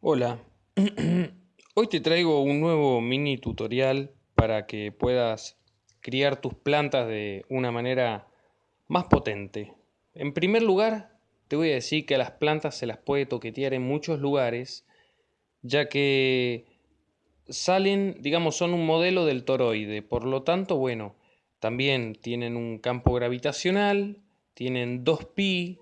Hola, hoy te traigo un nuevo mini tutorial para que puedas criar tus plantas de una manera más potente. En primer lugar, te voy a decir que a las plantas se las puede toquetear en muchos lugares, ya que salen, digamos, son un modelo del toroide, por lo tanto, bueno, también tienen un campo gravitacional, tienen 2pi,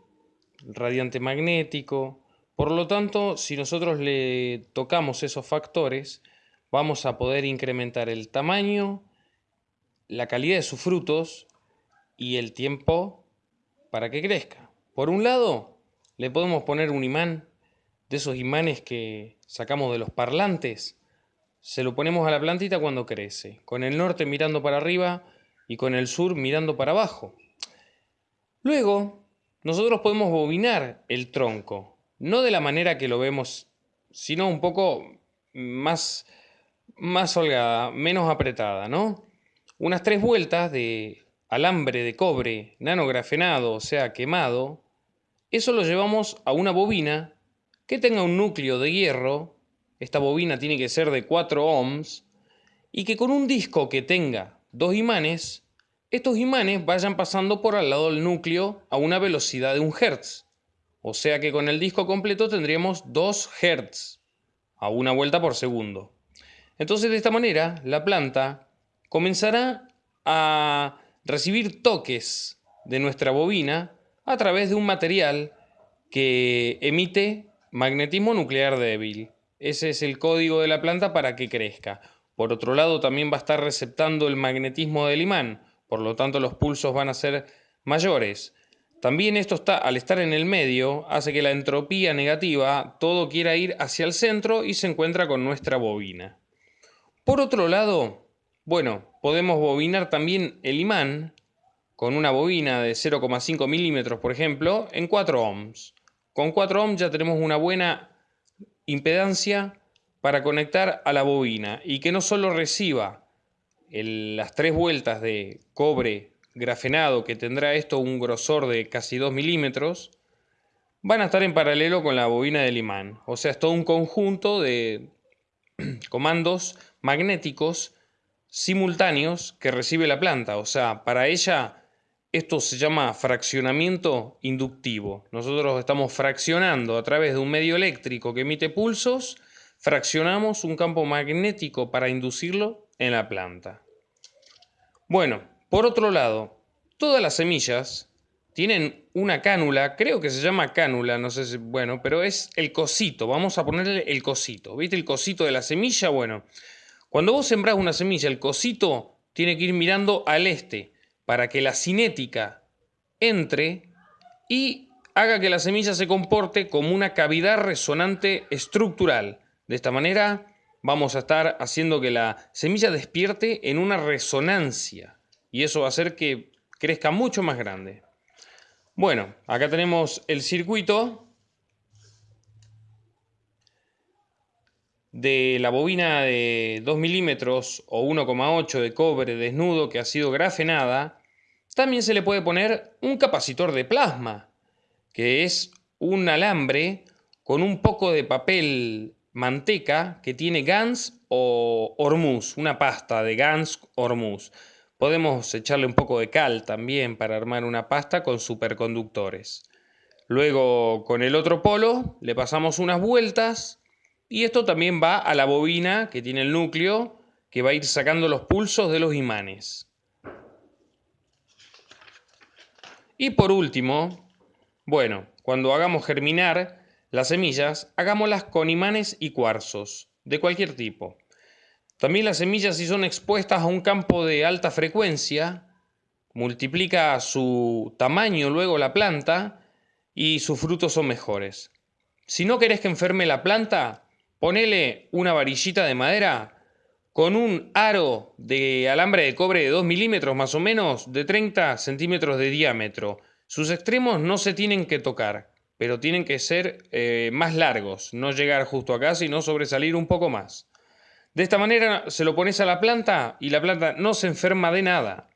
radiante magnético, por lo tanto, si nosotros le tocamos esos factores, vamos a poder incrementar el tamaño, la calidad de sus frutos y el tiempo para que crezca. Por un lado, le podemos poner un imán, de esos imanes que sacamos de los parlantes, se lo ponemos a la plantita cuando crece, con el norte mirando para arriba y con el sur mirando para abajo. Luego, nosotros podemos bobinar el tronco, no de la manera que lo vemos, sino un poco más, más holgada, menos apretada, ¿no? Unas tres vueltas de alambre de cobre nanografenado, o sea, quemado, eso lo llevamos a una bobina que tenga un núcleo de hierro, esta bobina tiene que ser de 4 ohms, y que con un disco que tenga dos imanes, estos imanes vayan pasando por al lado del núcleo a una velocidad de un hertz. O sea que con el disco completo tendríamos 2 Hz a una vuelta por segundo. Entonces de esta manera la planta comenzará a recibir toques de nuestra bobina a través de un material que emite magnetismo nuclear débil. Ese es el código de la planta para que crezca. Por otro lado, también va a estar receptando el magnetismo del imán, por lo tanto los pulsos van a ser mayores. También esto está, al estar en el medio, hace que la entropía negativa todo quiera ir hacia el centro y se encuentra con nuestra bobina. Por otro lado, bueno, podemos bobinar también el imán con una bobina de 0,5 milímetros, por ejemplo, en 4 ohms. Con 4 ohms ya tenemos una buena impedancia para conectar a la bobina y que no solo reciba las tres vueltas de cobre grafenado que tendrá esto un grosor de casi 2 milímetros, van a estar en paralelo con la bobina del imán. O sea, es todo un conjunto de comandos magnéticos simultáneos que recibe la planta. O sea, para ella esto se llama fraccionamiento inductivo. Nosotros estamos fraccionando a través de un medio eléctrico que emite pulsos, fraccionamos un campo magnético para inducirlo en la planta. Bueno, por otro lado, todas las semillas tienen una cánula, creo que se llama cánula, no sé si, bueno, pero es el cosito, vamos a ponerle el cosito. ¿Viste el cosito de la semilla? Bueno, cuando vos sembrás una semilla, el cosito tiene que ir mirando al este para que la cinética entre y haga que la semilla se comporte como una cavidad resonante estructural. De esta manera vamos a estar haciendo que la semilla despierte en una resonancia y eso va a hacer que crezca mucho más grande. Bueno, acá tenemos el circuito de la bobina de 2 milímetros o 1,8 de cobre desnudo que ha sido grafenada. También se le puede poner un capacitor de plasma, que es un alambre con un poco de papel manteca que tiene Gans o Hormuz, una pasta de Gans Hormuz. Podemos echarle un poco de cal también para armar una pasta con superconductores. Luego con el otro polo le pasamos unas vueltas y esto también va a la bobina que tiene el núcleo que va a ir sacando los pulsos de los imanes. Y por último, bueno, cuando hagamos germinar las semillas, hagámoslas con imanes y cuarzos, de cualquier tipo. También las semillas si son expuestas a un campo de alta frecuencia, multiplica su tamaño luego la planta y sus frutos son mejores. Si no querés que enferme la planta, ponele una varillita de madera con un aro de alambre de cobre de 2 milímetros más o menos de 30 centímetros de diámetro. Sus extremos no se tienen que tocar, pero tienen que ser eh, más largos, no llegar justo acá, sino sobresalir un poco más. De esta manera se lo pones a la planta y la planta no se enferma de nada.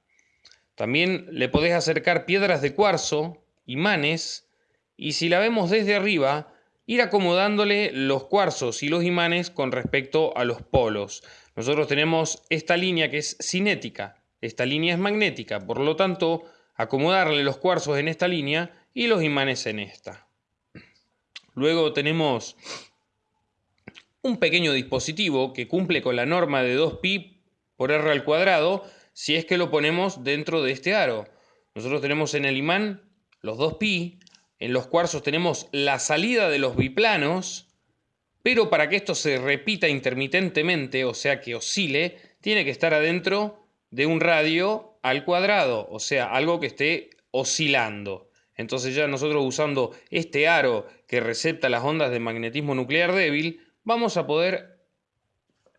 También le podés acercar piedras de cuarzo, imanes, y si la vemos desde arriba, ir acomodándole los cuarzos y los imanes con respecto a los polos. Nosotros tenemos esta línea que es cinética, esta línea es magnética, por lo tanto, acomodarle los cuarzos en esta línea y los imanes en esta. Luego tenemos un pequeño dispositivo que cumple con la norma de 2pi por r al cuadrado si es que lo ponemos dentro de este aro. Nosotros tenemos en el imán los 2pi, en los cuarzos tenemos la salida de los biplanos, pero para que esto se repita intermitentemente, o sea que oscile, tiene que estar adentro de un radio al cuadrado, o sea, algo que esté oscilando. Entonces ya nosotros usando este aro que recepta las ondas de magnetismo nuclear débil, vamos a poder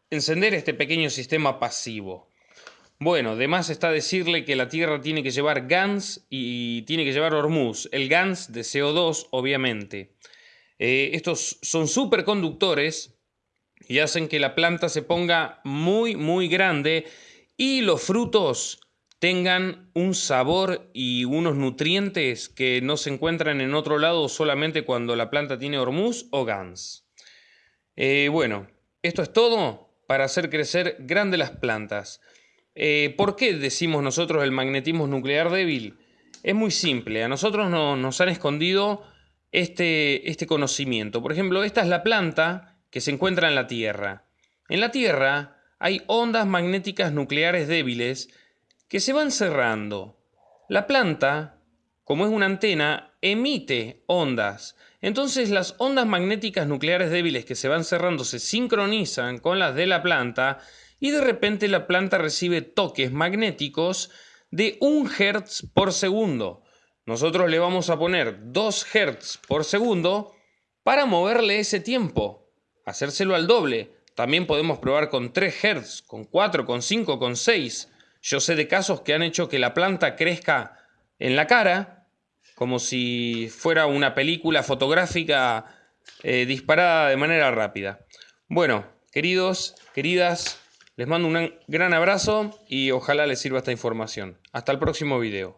encender este pequeño sistema pasivo. Bueno, además está decirle que la Tierra tiene que llevar GANS y tiene que llevar Hormuz. El GANS de CO2, obviamente. Eh, estos son superconductores y hacen que la planta se ponga muy, muy grande y los frutos tengan un sabor y unos nutrientes que no se encuentran en otro lado solamente cuando la planta tiene Hormuz o GANS. Eh, bueno, esto es todo para hacer crecer grandes las plantas. Eh, ¿Por qué decimos nosotros el magnetismo nuclear débil? Es muy simple, a nosotros nos han escondido este, este conocimiento. Por ejemplo, esta es la planta que se encuentra en la Tierra. En la Tierra hay ondas magnéticas nucleares débiles que se van cerrando. La planta, como es una antena, emite ondas. Entonces las ondas magnéticas nucleares débiles que se van cerrando se sincronizan con las de la planta y de repente la planta recibe toques magnéticos de 1 Hz por segundo. Nosotros le vamos a poner 2 Hz por segundo para moverle ese tiempo, hacérselo al doble. También podemos probar con 3 Hz, con 4, con 5, con 6. Yo sé de casos que han hecho que la planta crezca en la cara, como si fuera una película fotográfica eh, disparada de manera rápida. Bueno, queridos, queridas, les mando un gran abrazo y ojalá les sirva esta información. Hasta el próximo video.